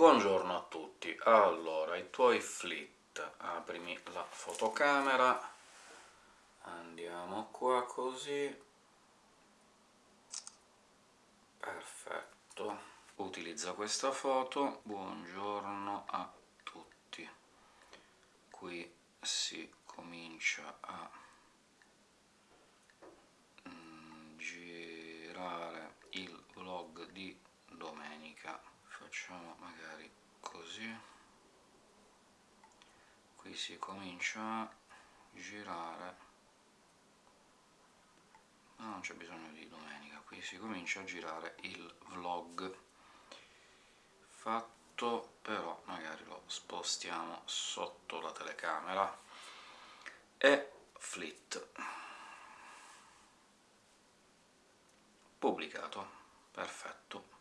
Buongiorno a tutti. Allora, i tuoi flit. Aprimi la fotocamera, andiamo qua così... Perfetto. Utilizza questa foto. Buongiorno a tutti. Qui si comincia a mm, girare il vlog di domenica. Facciamo magari così. Qui si comincia a girare ma non c'è bisogno di domenica, qui si comincia a girare il vlog fatto, però magari lo spostiamo sotto la telecamera, e flit. Pubblicato. Perfetto.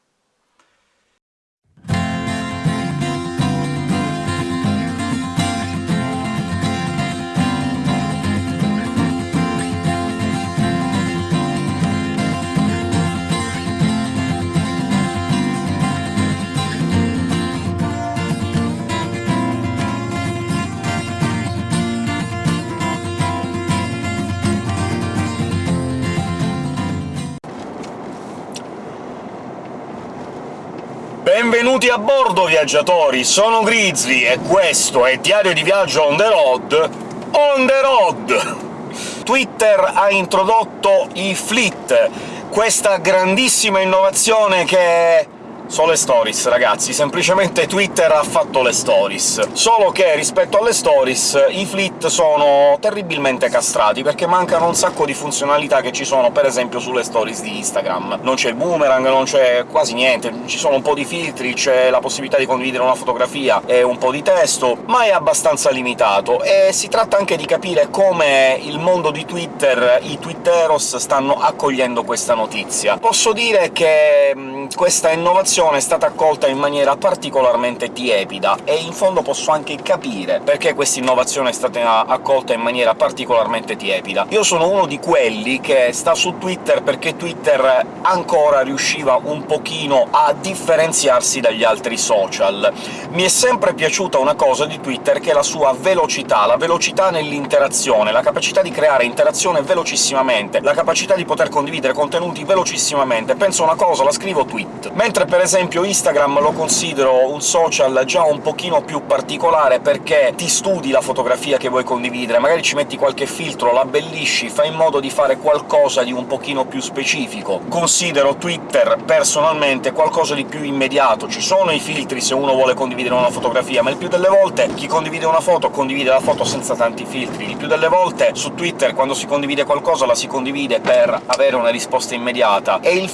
Benvenuti a bordo, viaggiatori! Sono Grizzly e questo è Diario di Viaggio on the road... on the road! Twitter ha introdotto i Fleet, questa grandissima innovazione che sono le stories, ragazzi, semplicemente Twitter ha fatto le stories. Solo che rispetto alle stories i fleet sono terribilmente castrati, perché mancano un sacco di funzionalità che ci sono, per esempio, sulle stories di Instagram. Non c'è il boomerang, non c'è quasi niente, ci sono un po' di filtri, c'è la possibilità di condividere una fotografia e un po' di testo, ma è abbastanza limitato, e si tratta anche di capire come il mondo di Twitter, i twitteros, stanno accogliendo questa notizia. Posso dire che questa innovazione è stata accolta in maniera particolarmente tiepida, e in fondo posso anche capire perché questa innovazione è stata accolta in maniera particolarmente tiepida. Io sono uno di quelli che sta su Twitter perché Twitter ancora riusciva un pochino a differenziarsi dagli altri social. Mi è sempre piaciuta una cosa di Twitter, che è la sua velocità, la velocità nell'interazione, la capacità di creare interazione velocissimamente, la capacità di poter condividere contenuti velocissimamente. Penso una cosa, la scrivo tweet. Mentre per esempio Instagram lo considero un social già un pochino più particolare, perché ti studi la fotografia che vuoi condividere, magari ci metti qualche filtro, la abbellisci, fai in modo di fare qualcosa di un pochino più specifico. Considero Twitter, personalmente, qualcosa di più immediato. Ci sono i filtri se uno vuole condividere una fotografia, ma il più delle volte chi condivide una foto condivide la foto senza tanti filtri. Il più delle volte su Twitter, quando si condivide qualcosa, la si condivide per avere una risposta immediata, e il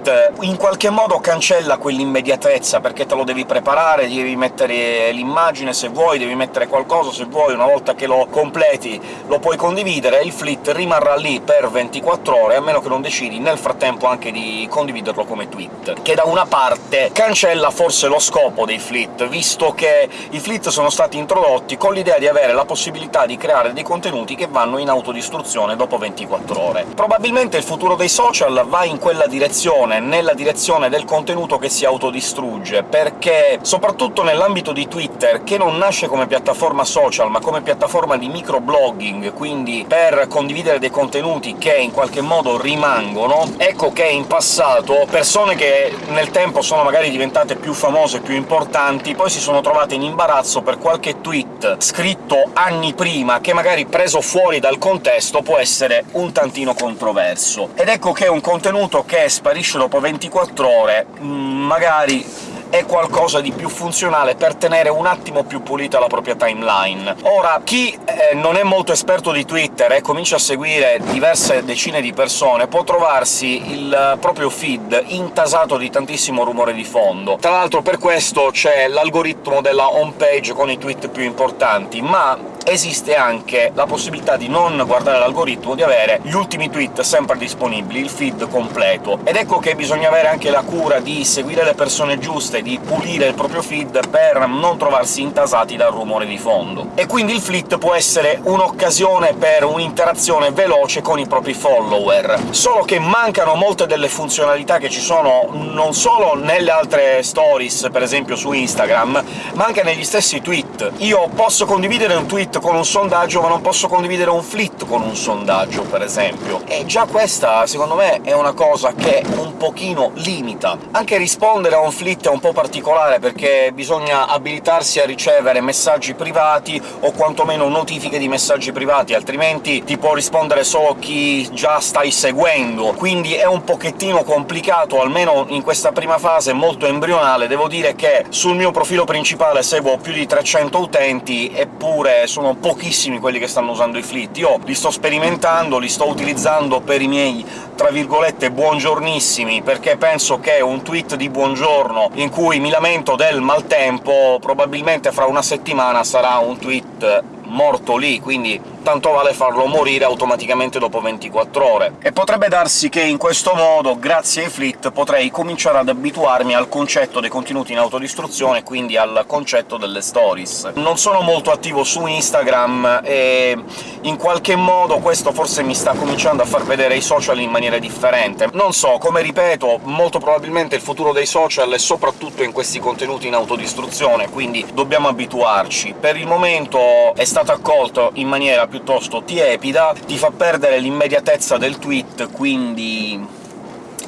flit in qualche modo cancella quell'immediatezza, perché te lo devi preparare, devi mettere l'immagine se vuoi, devi mettere qualcosa se vuoi, una volta che lo completi lo puoi condividere, il flit rimarrà lì per 24 ore, a meno che non decidi nel frattempo anche di condividerlo come tweet, che da una parte cancella forse lo scopo dei flit, visto che i flit sono stati introdotti con l'idea di avere la possibilità di creare dei contenuti che vanno in autodistruzione dopo 24 ore. Probabilmente il futuro dei social va in quella direzione, nella direzione del contenuto che si autodistrugge, perché soprattutto nell'ambito di Twitter, che non nasce come piattaforma social, ma come piattaforma di microblogging, quindi per condividere dei contenuti che in qualche modo rimangono, ecco che in passato persone che nel tempo sono magari diventate più famose, più importanti, poi si sono trovate in imbarazzo per qualche tweet scritto anni prima, che magari preso fuori dal contesto può essere un tantino controverso. Ed ecco che un contenuto che sparisce dopo 24 ore Mm, magari è qualcosa di più funzionale per tenere un attimo più pulita la propria timeline. Ora, chi eh, non è molto esperto di Twitter e comincia a seguire diverse decine di persone può trovarsi il proprio feed intasato di tantissimo rumore di fondo. Tra l'altro per questo c'è l'algoritmo della home page con i tweet più importanti, ma esiste anche la possibilità di non guardare l'algoritmo, di avere gli ultimi tweet sempre disponibili, il feed completo. Ed ecco che bisogna avere anche la cura di seguire le persone giuste, di pulire il proprio feed per non trovarsi intasati dal rumore di fondo. E quindi il flit può essere un'occasione per un'interazione veloce con i propri follower, solo che mancano molte delle funzionalità che ci sono non solo nelle altre stories, per esempio su Instagram, ma anche negli stessi tweet. Io posso condividere un tweet con un sondaggio, ma non posso condividere un flit con un sondaggio, per esempio. E già questa, secondo me, è una cosa che un pochino limita. Anche rispondere a un flit è un po' particolare, perché bisogna abilitarsi a ricevere messaggi privati o quantomeno notifiche di messaggi privati, altrimenti ti può rispondere solo chi già stai seguendo, quindi è un pochettino complicato, almeno in questa prima fase molto embrionale. Devo dire che sul mio profilo principale seguo più di 300 utenti, eppure sono pochissimi quelli che stanno usando i flit. Io li sto sperimentando, li sto utilizzando per i miei, tra virgolette, buongiornissimi, perché penso che un tweet di buongiorno in cui mi lamento del maltempo probabilmente fra una settimana sarà un tweet morto lì, quindi tanto vale farlo morire automaticamente dopo 24 ore. E potrebbe darsi che in questo modo, grazie ai flit, potrei cominciare ad abituarmi al concetto dei contenuti in autodistruzione, quindi al concetto delle stories. Non sono molto attivo su Instagram, e in qualche modo questo forse mi sta cominciando a far vedere i social in maniera differente. Non so, come ripeto, molto probabilmente il futuro dei social è soprattutto in questi contenuti in autodistruzione, quindi dobbiamo abituarci. Per il momento è stato accolto in maniera piuttosto tiepida, ti fa perdere l'immediatezza del tweet, quindi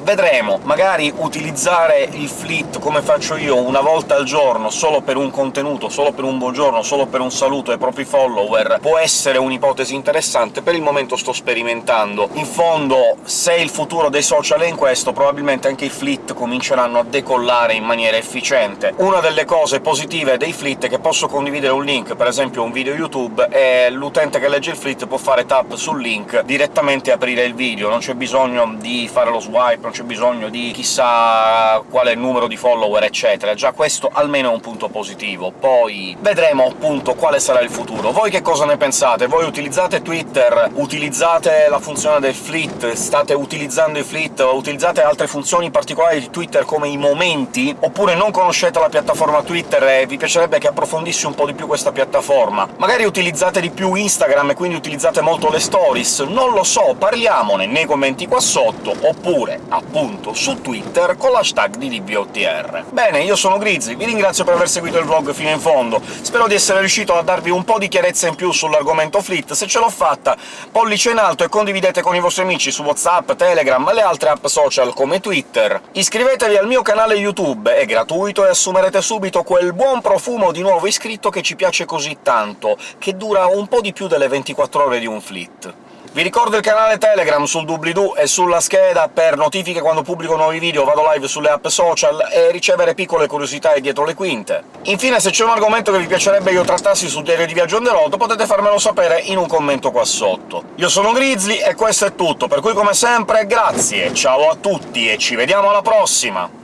Vedremo, magari utilizzare il flit come faccio io una volta al giorno, solo per un contenuto, solo per un buongiorno, solo per un saluto ai propri follower, può essere un'ipotesi interessante, per il momento sto sperimentando. In fondo, se il futuro dei social è in questo, probabilmente anche i flit cominceranno a decollare in maniera efficiente. Una delle cose positive dei flit è che posso condividere un link, per esempio un video YouTube, e l'utente che legge il flit può fare tap sul link direttamente e aprire il video, non c'è bisogno di fare lo swipe, c'è bisogno di chissà quale numero di follower, eccetera. Già questo almeno è un punto positivo. Poi vedremo, appunto, quale sarà il futuro. Voi che cosa ne pensate? Voi utilizzate Twitter? Utilizzate la funzione del flit? State utilizzando i flit? Utilizzate altre funzioni particolari di Twitter, come i momenti? Oppure non conoscete la piattaforma Twitter e vi piacerebbe che approfondissi un po' di più questa piattaforma? Magari utilizzate di più Instagram e quindi utilizzate molto le stories? Non lo so, parliamone nei commenti qua sotto, oppure appunto su Twitter con l'hashtag di DBOTR. Bene, io sono Grizzly, vi ringrazio per aver seguito il vlog fino in fondo, spero di essere riuscito a darvi un po' di chiarezza in più sull'argomento Fleet, se ce l'ho fatta pollice in alto e condividete con i vostri amici su WhatsApp, Telegram e le altre app social come Twitter. Iscrivetevi al mio canale YouTube, è gratuito e assumerete subito quel buon profumo di nuovo iscritto che ci piace così tanto, che dura un po' di più delle 24 ore di un Fleet. Vi ricordo il canale Telegram sul doobly-doo e sulla scheda per notifiche quando pubblico nuovi video, vado live sulle app social e ricevere piccole curiosità dietro le quinte. Infine, se c'è un argomento che vi piacerebbe io trattassi sul diario di viaggio on the road, potete farmelo sapere in un commento qua sotto. Io sono Grizzly e questo è tutto, per cui come sempre grazie, ciao a tutti e ci vediamo alla prossima!